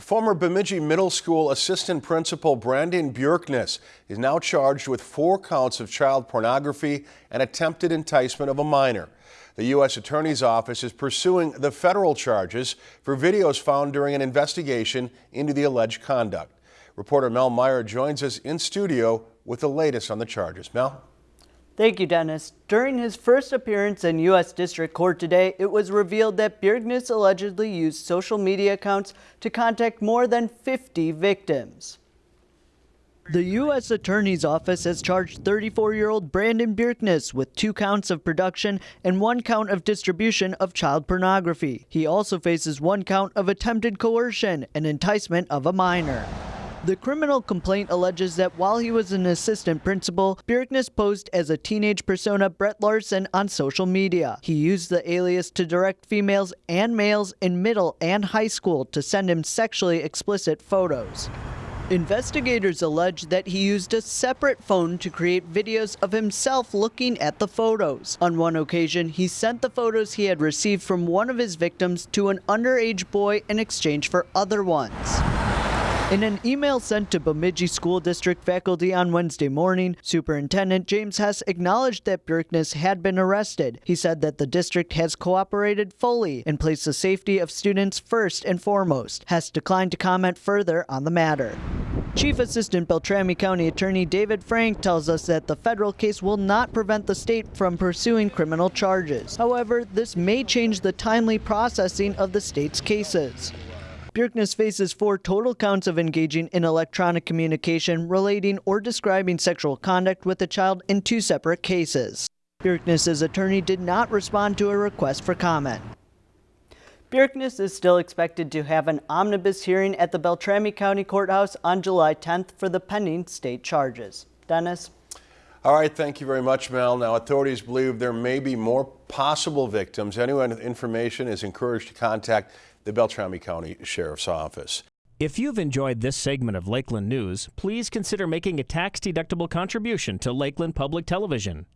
Former Bemidji Middle School Assistant Principal Brandon Bjorkness is now charged with four counts of child pornography and attempted enticement of a minor. The U.S. Attorney's Office is pursuing the federal charges for videos found during an investigation into the alleged conduct. Reporter Mel Meyer joins us in studio with the latest on the charges. Mel? Thank you, Dennis. During his first appearance in U.S. District Court today, it was revealed that Bjorkness allegedly used social media accounts to contact more than 50 victims. The U.S. Attorney's Office has charged 34-year-old Brandon Bjorkness with two counts of production and one count of distribution of child pornography. He also faces one count of attempted coercion and enticement of a minor. The criminal complaint alleges that while he was an assistant principal, Bjorkness posed as a teenage persona Brett Larson on social media. He used the alias to direct females and males in middle and high school to send him sexually explicit photos. Investigators allege that he used a separate phone to create videos of himself looking at the photos. On one occasion, he sent the photos he had received from one of his victims to an underage boy in exchange for other ones. In an email sent to Bemidji School District faculty on Wednesday morning, Superintendent James Hess acknowledged that Bjorkness had been arrested. He said that the district has cooperated fully and placed the safety of students first and foremost. Hess declined to comment further on the matter. Chief Assistant Beltrami County Attorney David Frank tells us that the federal case will not prevent the state from pursuing criminal charges. However, this may change the timely processing of the state's cases. Bjorkness faces four total counts of engaging in electronic communication relating or describing sexual conduct with a child in two separate cases. Bjorkness's attorney did not respond to a request for comment. Bjorkness is still expected to have an omnibus hearing at the Beltrami County Courthouse on July 10th for the pending state charges. Dennis? All right, thank you very much, Mel. Now, authorities believe there may be more possible victims. Anyone with information is encouraged to contact the Beltrami County Sheriff's Office. If you've enjoyed this segment of Lakeland News, please consider making a tax-deductible contribution to Lakeland Public Television.